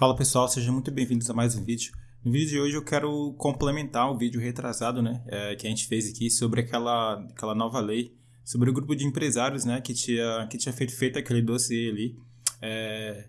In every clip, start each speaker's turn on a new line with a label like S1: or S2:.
S1: Fala pessoal, sejam muito bem-vindos a mais um vídeo. No vídeo de hoje eu quero complementar o vídeo retrasado, né, é, que a gente fez aqui sobre aquela, aquela nova lei, sobre o grupo de empresários, né, que tinha, que tinha feito, feito aquele dossiê ali, é,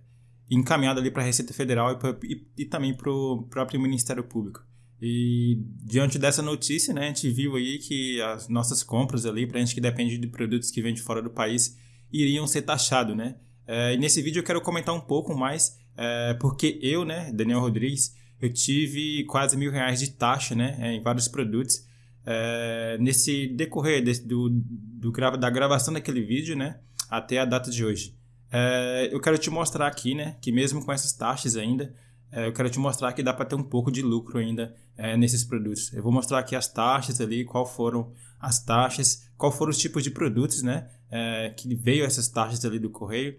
S1: encaminhado ali para a Receita Federal e, pra, e, e também para o próprio Ministério Público. E diante dessa notícia, né, a gente viu aí que as nossas compras ali, para a gente que depende de produtos que vêm de fora do país, iriam ser taxados, né? É, e nesse vídeo eu quero comentar um pouco mais é, porque eu, né, Daniel Rodrigues, eu tive quase mil reais de taxa, né, é, em vários produtos. É, nesse decorrer desse, do, do, da gravação daquele vídeo, né, até a data de hoje. É, eu quero te mostrar aqui, né, que mesmo com essas taxas ainda, é, eu quero te mostrar que dá para ter um pouco de lucro ainda é, nesses produtos. Eu vou mostrar aqui as taxas ali, qual foram as taxas, qual foram os tipos de produtos, né, que veio essas taxas ali do correio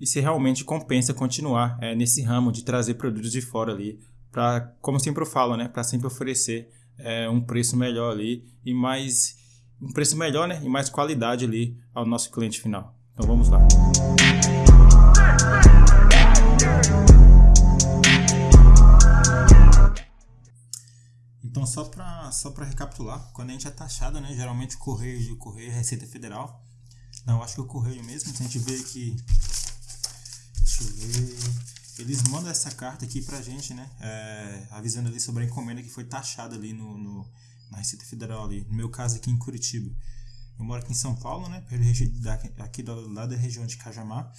S1: e se realmente compensa continuar é, nesse ramo de trazer produtos de fora ali, para, como sempre eu falo, né, para sempre oferecer é, um preço melhor ali e mais um preço melhor, né, e mais qualidade ali ao nosso cliente final. Então vamos lá. Então só para só para recapitular, quando a gente é taxado, né, geralmente o correio, o correio Receita Federal, não, acho que o correio mesmo, se a gente vê que Deixa eu ver. Eles mandam essa carta aqui pra gente, né? É, avisando ali sobre a encomenda que foi taxada ali no, no, na Receita Federal ali. No meu caso aqui em Curitiba. Eu moro aqui em São Paulo, né? Aqui do lado da região de Cajamar.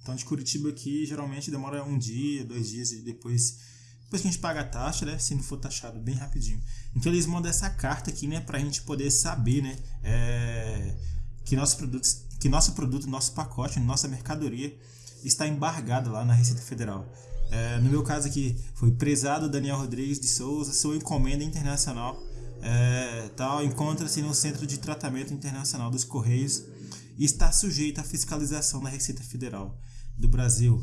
S1: Então de Curitiba aqui geralmente demora um dia, dois dias e depois depois que a gente paga a taxa, né? Se não for taxado bem rapidinho. Então eles mandam essa carta aqui, né? Pra gente poder saber, né? É, que nossos produtos, que nosso produto, nosso pacote, nossa mercadoria está embargada lá na Receita Federal. É, no meu caso aqui, foi prezado Daniel Rodrigues de Souza, sua encomenda internacional é, tal encontra-se no Centro de Tratamento Internacional dos Correios e está sujeito à fiscalização da Receita Federal do Brasil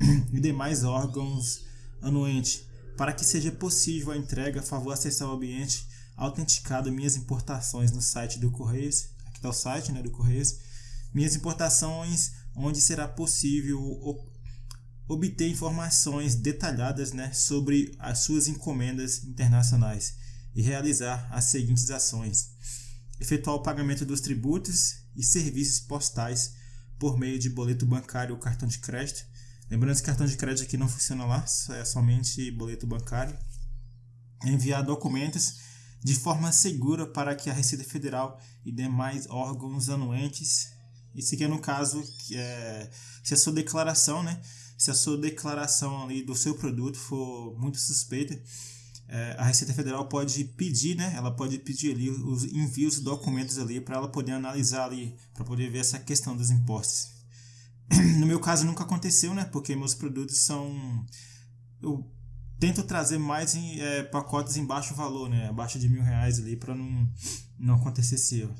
S1: e demais órgãos anuentes para que seja possível a entrega, a favor acessar o ambiente autenticado minhas importações no site do Correios, aqui está o site né, do Correios, minhas importações onde será possível obter informações detalhadas né, sobre as suas encomendas internacionais e realizar as seguintes ações: efetuar o pagamento dos tributos e serviços postais por meio de boleto bancário ou cartão de crédito. Lembrando que cartão de crédito aqui não funciona lá, é somente boleto bancário. Enviar documentos de forma segura para que a Receita Federal e demais órgãos anuentes isso aqui é no caso que é, se a sua declaração, né? Se a sua declaração ali do seu produto for muito suspeita, é, a Receita Federal pode pedir, né? Ela pode pedir ali os envios documentos ali para ela poder analisar ali, para poder ver essa questão dos impostos. No meu caso nunca aconteceu, né? Porque meus produtos são eu tento trazer mais em, é, pacotes em baixo valor, né? Abaixo de mil reais ali para não não acontecer esse erro.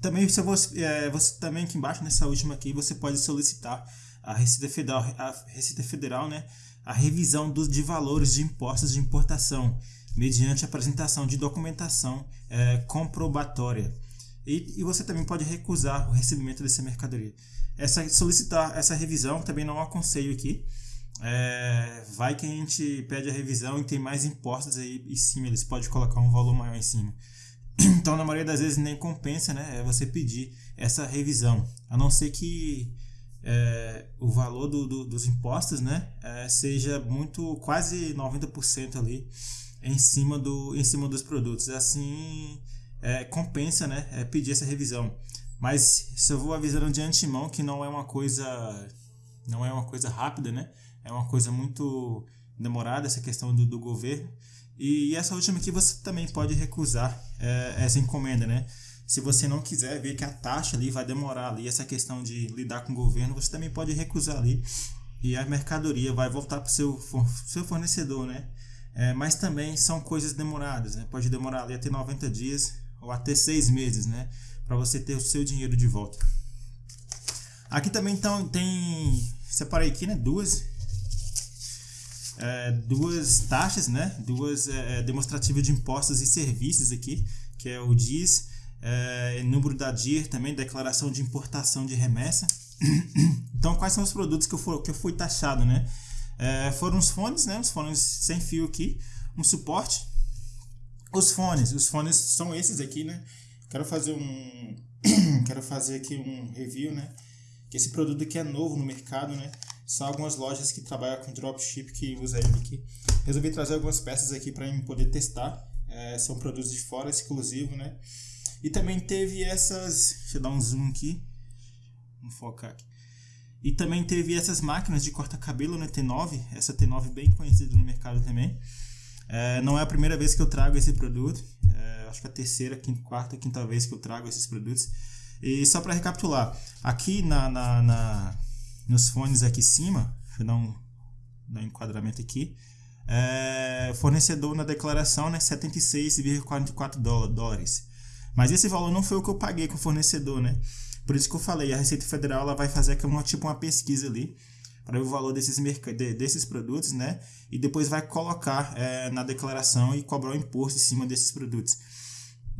S1: Também você, é, você também aqui embaixo nessa última aqui você pode solicitar a Receita Federal, a Receita Federal, né, a revisão dos de valores de impostos de importação mediante apresentação de documentação é, comprobatória. E, e, você também pode recusar o recebimento dessa mercadoria. Essa solicitar essa revisão também não aconselho aqui. É, vai que a gente pede a revisão e tem mais impostos aí em cima, eles podem colocar um valor maior em cima. Então, na maioria das vezes, nem compensa né, é você pedir essa revisão. A não ser que é, o valor do, do, dos impostos né, é, seja muito, quase 90% ali em cima, do, em cima dos produtos. Assim, é, compensa né, é, pedir essa revisão. Mas se eu vou avisando de antemão que não é uma coisa não é uma coisa rápida, né? É uma coisa muito demorada essa questão do, do governo. E essa última aqui você também pode recusar é, essa encomenda, né? Se você não quiser ver que a taxa ali vai demorar ali, essa questão de lidar com o governo, você também pode recusar ali e a mercadoria vai voltar para o seu, seu fornecedor, né? É, mas também são coisas demoradas, né? Pode demorar ali até 90 dias ou até 6 meses, né? Para você ter o seu dinheiro de volta. Aqui também então, tem, separei aqui, né? Duas é, duas taxas, né? duas é, é, demonstrativas de impostos e serviços aqui, que é o DIS, é, número da DIR também, declaração de importação de remessa, Então, quais são os produtos que eu, for, que eu fui taxado, né? É, foram os fones, né? Os fones sem fio aqui, um suporte. Os fones, os fones são esses aqui, né? Quero fazer um, quero fazer aqui um review, né? Que esse produto aqui é novo no mercado, né? São algumas lojas que trabalham com dropship que usa ele aqui. Resolvi trazer algumas peças aqui para poder testar. É, são produtos de fora, exclusivo, né? E também teve essas. Deixa eu dar um zoom aqui. Vamos focar aqui. E também teve essas máquinas de corta-cabelo, né? T9. Essa T9 bem conhecida no mercado também. É, não é a primeira vez que eu trago esse produto. É, acho que é a terceira, quinta, quarta, quinta vez que eu trago esses produtos. E só para recapitular, aqui na, na, na, nos fones aqui em cima, deixa eu dar um, dar um enquadramento aqui. É, fornecedor na declaração, né, 76,44 dólares. Mas esse valor não foi o que eu paguei com o fornecedor, né? Por isso que eu falei, a Receita Federal ela vai fazer uma, tipo uma pesquisa ali para ver o valor desses, de, desses produtos, né? E depois vai colocar é, na declaração e cobrar o imposto em cima desses produtos.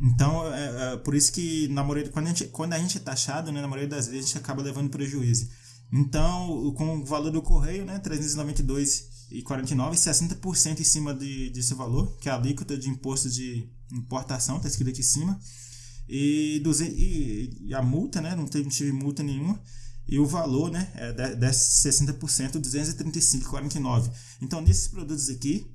S1: Então, é, é, por isso que na maioria, quando, a gente, quando a gente é taxado, né, na maioria das vezes a gente acaba levando prejuízo. Então, com o valor do correio, né, 392,49, 60% em cima de, desse valor, que é a alíquota de imposto de importação, está escrito aqui em cima. E, e, e a multa, né? Não teve, tive multa nenhuma. E o valor, né? É de, de 60%, 235,49. Então, nesses produtos aqui,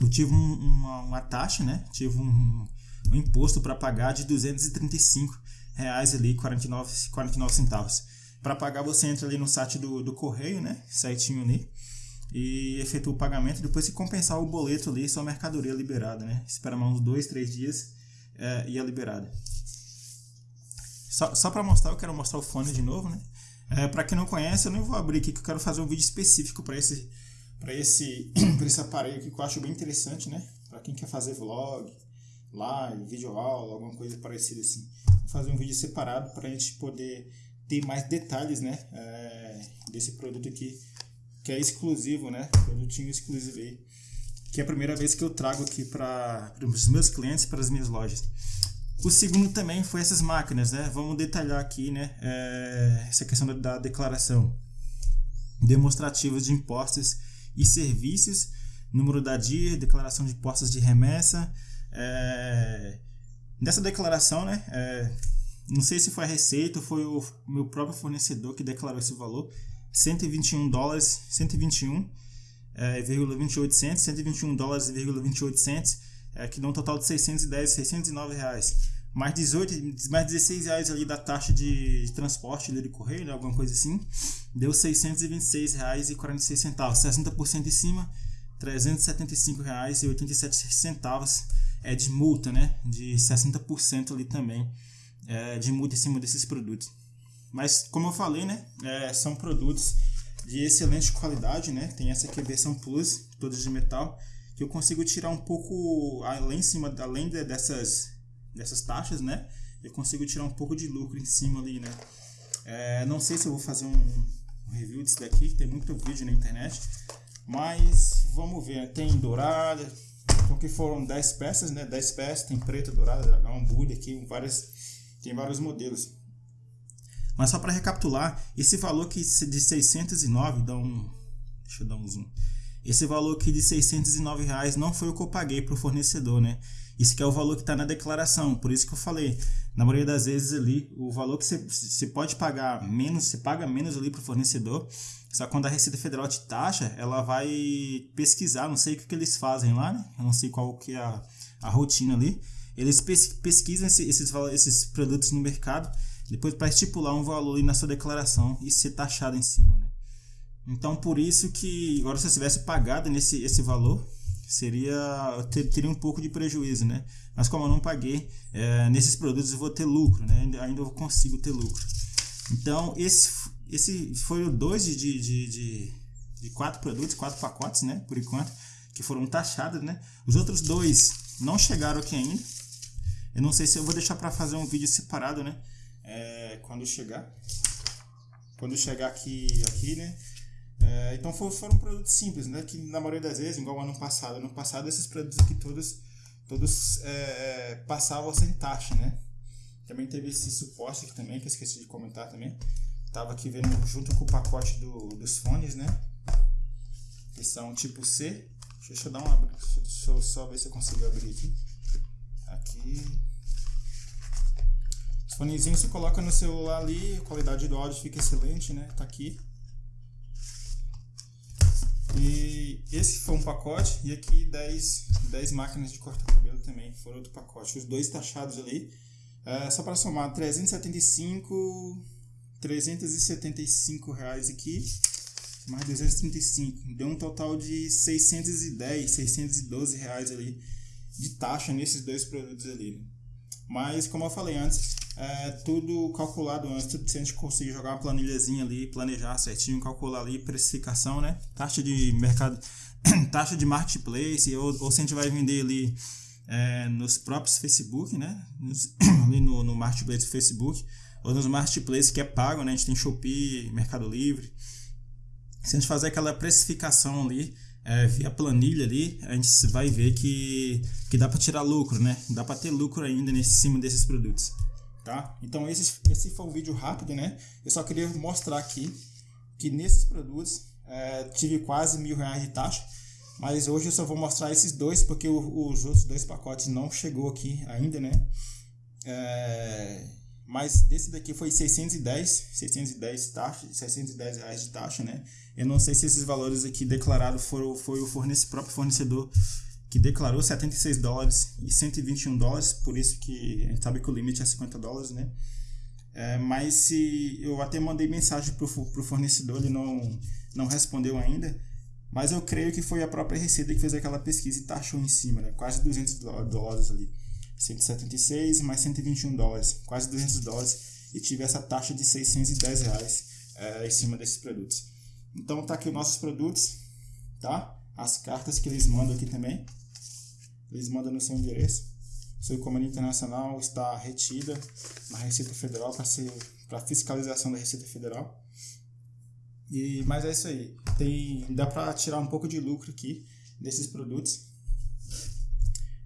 S1: eu tive um, uma, uma, taxa, né? Tive um, um imposto para pagar de 235 reais ali, 49, 49 centavos. Para pagar, você entra ali no site do, do correio, né? Certinho ali. E efetua o pagamento. Depois, se compensar o boleto ali, sua mercadoria liberada, né? Espera mais uns dois, três dias é, e é liberada. Só, só para mostrar, eu quero mostrar o fone de novo, né? É, para quem não conhece, eu nem vou abrir aqui que eu quero fazer um vídeo específico para esse para esse esse aparelho aqui que eu acho bem interessante, né? Para quem quer fazer vlog, live, vídeo aula, alguma coisa parecida assim. Vou fazer um vídeo separado para a gente poder ter mais detalhes, né? É, desse produto aqui que é exclusivo, né? Produtinho exclusivo aí que é a primeira vez que eu trago aqui para os meus clientes, para as minhas lojas. O segundo também foi essas máquinas, né? Vamos detalhar aqui, né? É, essa questão da, da declaração demonstrativa de impostos e serviços, número da DIA, declaração de impostos de remessa. É, nessa declaração, né? É, não sei se foi a Receita ou foi o meu próprio fornecedor que declarou esse valor, 121 dólares, 121 é, 2800, 121 dólares e 28 centos, é, que dá um total de 610, 609 reais. Mais 18, mais 16 reais ali da taxa de, transporte de correio, né, alguma coisa assim, deu 626 reais e 46 centavos, 60% em cima, 375 reais e 87 centavos é de multa, né, de 60% ali também é, de multa em cima desses produtos. Mas como eu falei, né, é, são produtos de excelente qualidade, né? Tem essa aqui versão Plus, toda de metal, que eu consigo tirar um pouco além em cima, além dessas dessas taxas, né? Eu consigo tirar um pouco de lucro em cima ali, né? É, não sei se eu vou fazer um, um review disso daqui, tem muito vídeo na internet, mas vamos ver. Tem dourada, então que foram 10 peças, né? 10 peças, tem preta, dourada, dragão, Buda aqui, várias, tem vários modelos. Mas só para recapitular, esse valor aqui de 609, dá um, deixa eu dar um zoom. Esse valor aqui de 609 reais não foi o que eu paguei para o fornecedor, né? Isso que é o valor que está na declaração, por isso que eu falei. Na maioria das vezes ali, o valor que você pode pagar menos, você paga menos ali para o fornecedor. Só quando a Receita Federal te taxa, ela vai pesquisar, não sei o que, que eles fazem lá, né? Eu não sei qual que é a, a rotina ali. Eles pesquisam esses, esses, produtos no mercado depois para estipular um valor na sua declaração e ser taxado em cima, né? Então por isso que agora se eu tivesse pagado nesse esse valor seria ter, teria um pouco de prejuízo, né? Mas como eu não paguei é, nesses produtos eu vou ter lucro, né? Ainda eu consigo ter lucro. Então esse esse foi o dois de, de, de, de quatro produtos, quatro pacotes, né? Por enquanto que foram taxados, né? Os outros dois não chegaram aqui ainda. Eu não sei se eu vou deixar para fazer um vídeo separado, né? é, quando chegar. Quando chegar aqui, aqui né? É, então foram, foram produtos simples, né? Que na maioria das vezes, igual ano passado, ano passado esses produtos aqui todos, todos é, é, passavam sem taxa, né? Também teve esse suporte aqui também, que eu esqueci de comentar também. Tava aqui vendo junto com o pacote do, dos fones, né? Que são tipo C. Deixa eu dar uma. Deixa eu só ver se eu consigo abrir aqui. Aqui. Os fonezinhos você coloca no celular ali, a qualidade do áudio fica excelente, né? Tá aqui. E esse foi um pacote, e aqui 10, 10 máquinas de cortar cabelo também, foram outro pacote. Os dois taxados ali, é, só para somar, 375, 375 reais aqui, mais 235, deu um total de 610, 612 reais ali de taxa nesses dois produtos ali. Mas, como eu falei antes, é tudo calculado antes. Se a gente conseguir jogar uma planilhazinha ali, planejar certinho, calcular ali precificação, né? Taxa de mercado, taxa de marketplace, ou, ou se a gente vai vender ali é, nos próprios Facebook, né? Nos, ali no, no marketplace do Facebook, ou nos marketplaces que é pago, né? A gente tem Shopee, Mercado Livre. Se a gente fazer aquela precificação ali, é, via planilha ali, a gente vai ver que, que dá para tirar lucro, né? Dá para ter lucro ainda nesse cima desses produtos tá? Então esse, esse foi um vídeo rápido, né? Eu só queria mostrar aqui que nesses produtos é, tive quase mil reais de taxa, mas hoje eu só vou mostrar esses dois porque o, os outros dois pacotes não chegou aqui ainda, né? É, mas desse daqui foi 610, 610 taxa, 610 reais de taxa, né? Eu não sei se esses valores aqui declarados foram foi o fornece, próprio fornecedor que declarou 76 dólares e 121 dólares, por isso que a gente sabe que o limite é 50 dólares, né? É, mas se eu até mandei mensagem para o fornecedor, ele não, não respondeu ainda, mas eu creio que foi a própria Receita que fez aquela pesquisa e taxou em cima, né? quase 200 dólares ali. 176 mais 121 dólares, quase 200 dólares, e tive essa taxa de 610 reais é, em cima desses produtos. Então tá aqui os nossos produtos, tá? As cartas que eles mandam aqui também. Eles mandam no seu endereço. Sua encomenda internacional está retida na Receita Federal para ser para fiscalização da Receita Federal. E mas é isso aí. Tem dá para tirar um pouco de lucro aqui desses produtos.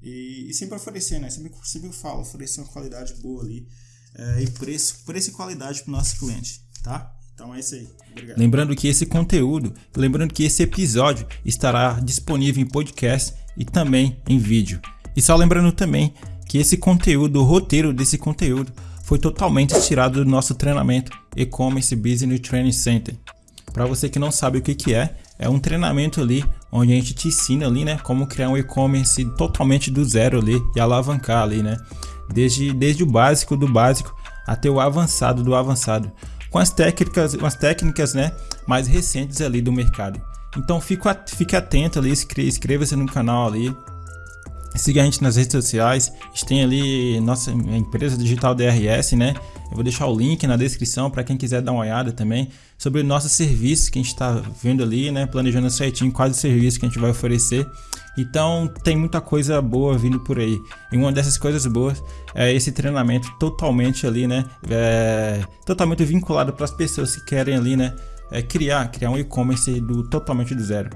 S1: E, e sempre oferecer, né? Sempre, sempre eu falo, oferecer uma qualidade boa ali é, e preço, preço e qualidade para o nosso cliente, tá? Então é isso aí. Obrigado.
S2: Lembrando que esse conteúdo, lembrando que esse episódio estará disponível em podcast e também em vídeo. E só lembrando também que esse conteúdo, o roteiro desse conteúdo, foi totalmente tirado do nosso treinamento E-Commerce Business Training Center. Para você que não sabe o que, que é, é um treinamento ali onde a gente te ensina ali, né, como criar um e-commerce totalmente do zero ali e alavancar ali, né, desde, desde o básico do básico até o avançado do avançado, com as técnicas, as técnicas, né, mais recentes ali do mercado. Então fique, fique atento ali, inscreva-se no canal ali. Siga a gente nas redes sociais. A gente tem ali nossa empresa digital DRS, né? Eu vou deixar o link na descrição para quem quiser dar uma olhada também sobre nossos serviços que a gente está vendo ali, né? Planejando certinho quais serviços que a gente vai oferecer. Então tem muita coisa boa vindo por aí. E uma dessas coisas boas é esse treinamento totalmente ali, né? É, totalmente vinculado para as pessoas que querem ali, né? é, criar, criar um e-commerce do totalmente do zero.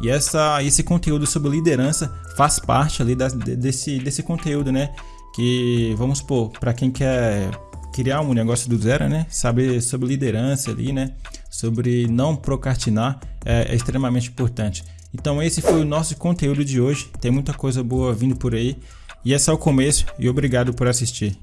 S2: E essa, esse conteúdo sobre liderança faz parte ali da, desse, desse conteúdo, né? Que vamos supor, para quem quer criar um negócio do zero, né? Saber sobre liderança ali, né? Sobre não procrastinar é, é extremamente importante. Então esse foi o nosso conteúdo de hoje. Tem muita coisa boa vindo por aí. E é o começo e obrigado por assistir.